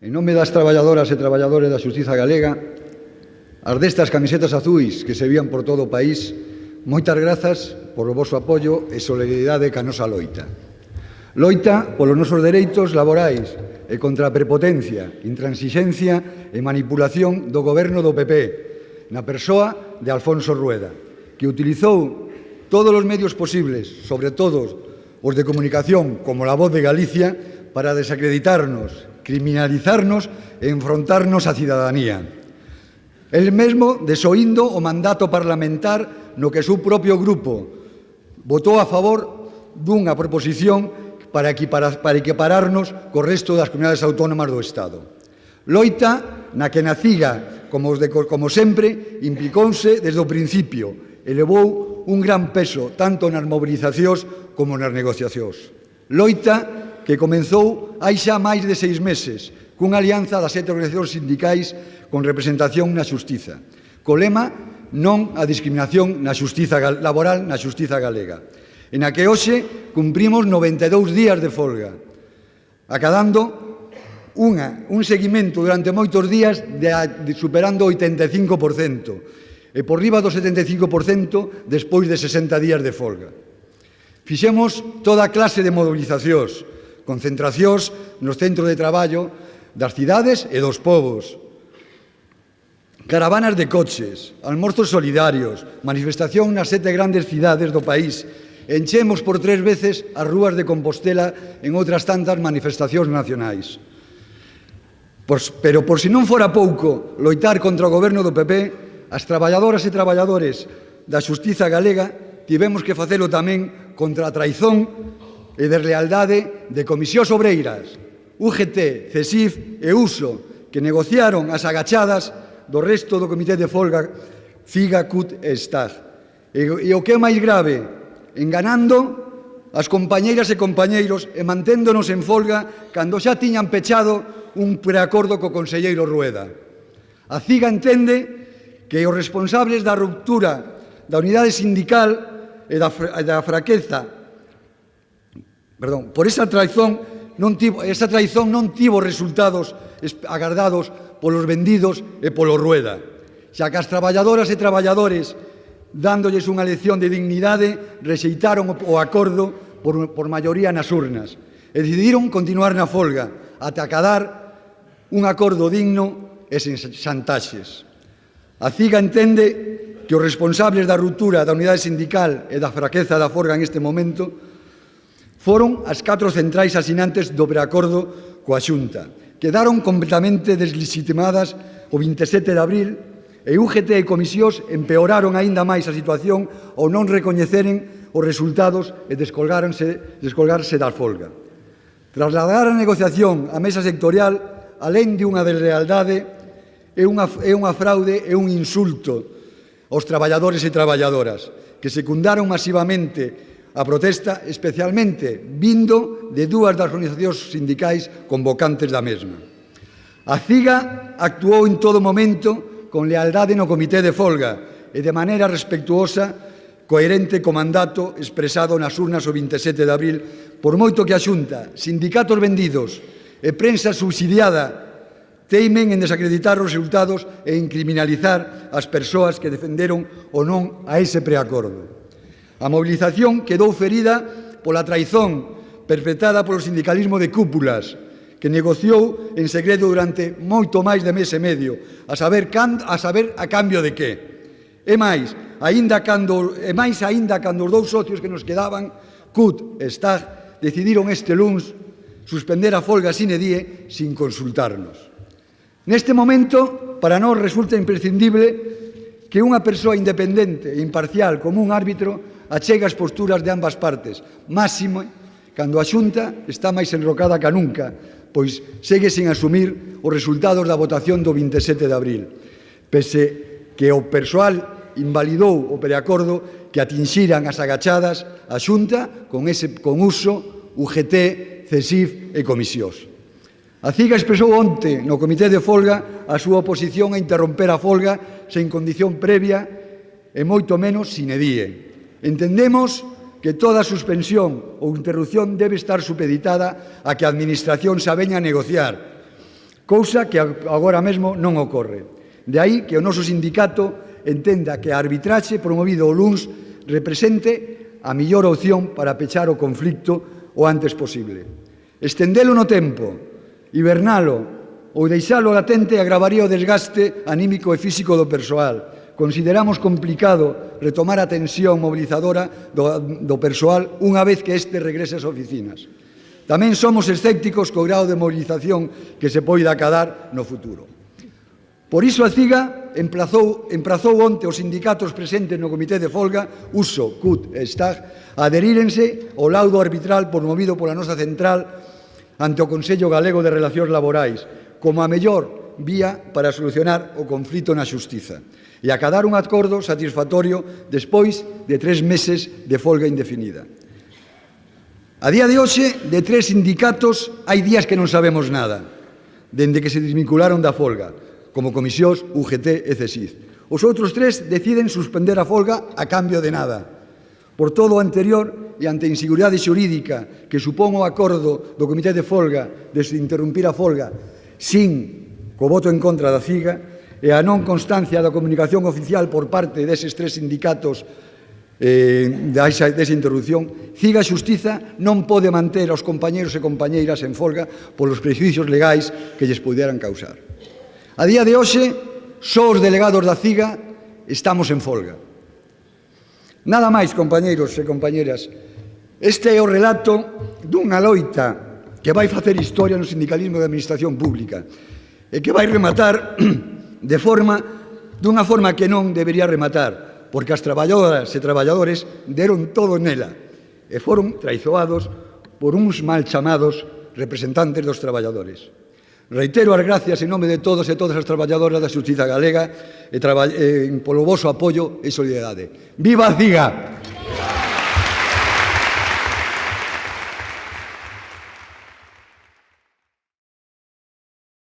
En nome das traballadoras e traballadores da Xustiza Galega, as destas camisetas azuis que se vían por todo o país, moitas grazas polo vosso apoio e solidaridade ca nosa loita. Loita polos nosos dereitos laborais e contra a prepotencia, intransixencia e manipulación do goberno do PP, na persoa de Alfonso Rueda, que utilizou todos os medios posibles, sobre todo os de comunicación como la voz de Galicia, para desacreditarnos criminalizarnos e enfrontarnos á cidadanía. El mesmo desoindo o mandato parlamentar no que seu propio grupo votou a favor dunha proposición para, equiparar, para equipararnos co resto das comunidades autónomas do Estado. Loita na que naciga, como, de, como sempre, implicouse desde o principio, elevou un gran peso tanto nas mobilizacións como nas negociacións. Loita que comenzou hai xa máis de seis meses cunha alianza das sete organizacións sindicais con representación na Xustiza. Co lema non a discriminación na xustiza laboral na xustiza galega, en a que hoxe cumprimos 92 días de folga, acadando unha, un seguimento durante moitos días de, de superando o 85% e por riba do 75% despois de 60 días de folga. Fixemos toda clase de mobilizacións, concentracións nos centros de traballo das cidades e dos povos, caravanas de coches, almorzos solidarios, manifestación nas sete grandes cidades do país, enchemos por tres veces as rúas de Compostela en outras tantas manifestacións nacionais. Pois, pero por si non fora pouco loitar contra o goberno do PP, as traballadoras e traballadores da xustiza galega tivemos que facelo tamén contra a traizón e de lealdade de Comisións Obreiras, UGT, CESIF e USO, que negociaron as agachadas do resto do Comité de Folga FIGA, CUT e STAG. E, e o que é máis grave, enganando as compañeiras e compañeiros e manténdonos en folga cando xa tiñan pechado un preacordo co conselleiro Rueda. A CIGA entende que os responsables da ruptura da unidade sindical e da, e da fraqueza perdón, por esa traición non tivo, esa traición non tivo resultados agardados polos vendidos e polo Rueda. Xa que as traballadoras e traballadores dándolles unha lección de dignidade rexeitaron o acordo por, por maioría nas urnas e decidiron continuar na folga ata acadar un acordo digno e sen xantaxes. A CIGA entende que os responsables da ruptura da unidade sindical e da fraqueza da Forga en este momento Foron as catro centrais asinantes do preacordo coa Xunta. Quedaron completamente deslegitimadas o 27 de abril e UGT e comisións empeoraron aínda máis a situación ao non recoñeceren os resultados e descolgaronse, descolgarse da folga. Trasladar a negociación á mesa sectorial, alén de unha deslealdade, é unha, é unha fraude e un insulto aos traballadores e traballadoras que secundaron masivamente a protesta especialmente vindo de dúas das organizacións sindicais convocantes da mesma. A CIGA actuou en todo momento con lealdade no Comité de Folga e de maneira respectuosa coherente co mandato expresado nas urnas o 27 de abril, por moito que a Xunta, sindicatos vendidos e prensa subsidiada teimen en desacreditar os resultados e en criminalizar as persoas que defenderon o non a ese preacordo. A mobilización quedou ferida pola traizón perpetrada polo sindicalismo de cúpulas, que negociou en segredo durante moito máis de mes e medio, a saber, can, a, saber a cambio de que. E máis, aínda cando, e máis aínda cando os dous socios que nos quedaban, CUT e STAG, decidiron este luns suspender a folga sine die sin consultarnos. Neste momento, para nós resulta imprescindible que unha persoa independente e imparcial como un árbitro achega as posturas de ambas partes, máximo cando a Xunta está máis enrocada ca nunca, pois segue sen asumir os resultados da votación do 27 de abril, pese que o persoal invalidou o preacordo que atinxiran as agachadas a Xunta con, ese, con uso UGT, CESIF e comisións. A CIGA expresou onte no Comité de Folga a súa oposición a interromper a folga sen condición previa e moito menos sin edie. Entendemos que toda suspensión ou interrupción debe estar supeditada a que a Administración se aveña a negociar, cousa que agora mesmo non ocorre. De aí que o noso sindicato entenda que a arbitraxe promovido o LUNS represente a millor opción para pechar o conflicto o antes posible. Estendelo no tempo, hibernalo ou deixalo latente agravaría o desgaste anímico e físico do persoal, Consideramos complicado retomar a tensión mobilizadora do, do persoal unha vez que este regrese ás oficinas. Tamén somos escépticos co grado de mobilización que se poida acadar no futuro. Por iso a CIGA emplazou, emprazou onte os sindicatos presentes no Comité de Folga, USO, CUT e STAG, a adherírense ao laudo arbitral promovido pola nosa central ante o Consello Galego de Relacións Laborais, como a mellor vía para solucionar o conflito na xustiza e acadar un acordo satisfactorio despois de tres meses de folga indefinida. A día de hoxe, de tres sindicatos, hai días que non sabemos nada, dende que se desvincularon da folga, como comisións, UGT e CESID. Os outros tres deciden suspender a folga a cambio de nada. Por todo o anterior e ante a inseguridade xurídica que supón o acordo do Comité de Folga de interrumpir a folga sin co voto en contra da CIGA e a non constancia da comunicación oficial por parte deses tres sindicatos eh, desa, desa interrupción, Ciga Xustiza non pode manter aos compañeros e compañeiras en folga polos prejuicios legais que lles puderan causar. A día de hoxe, só os delegados da Ciga estamos en folga. Nada máis, compañeiros e compañeras, este é o relato dunha loita que vai facer historia no sindicalismo da administración pública, e que vai rematar de forma dunha forma que non debería rematar, porque as traballadoras e traballadores deron todo nela e foron traizoados por uns mal chamados representantes dos traballadores. Reitero as gracias en nome de todos e todas as traballadoras da Xustiza Galega e, e polo voso apoio e solidariedade. Viva a CIGA!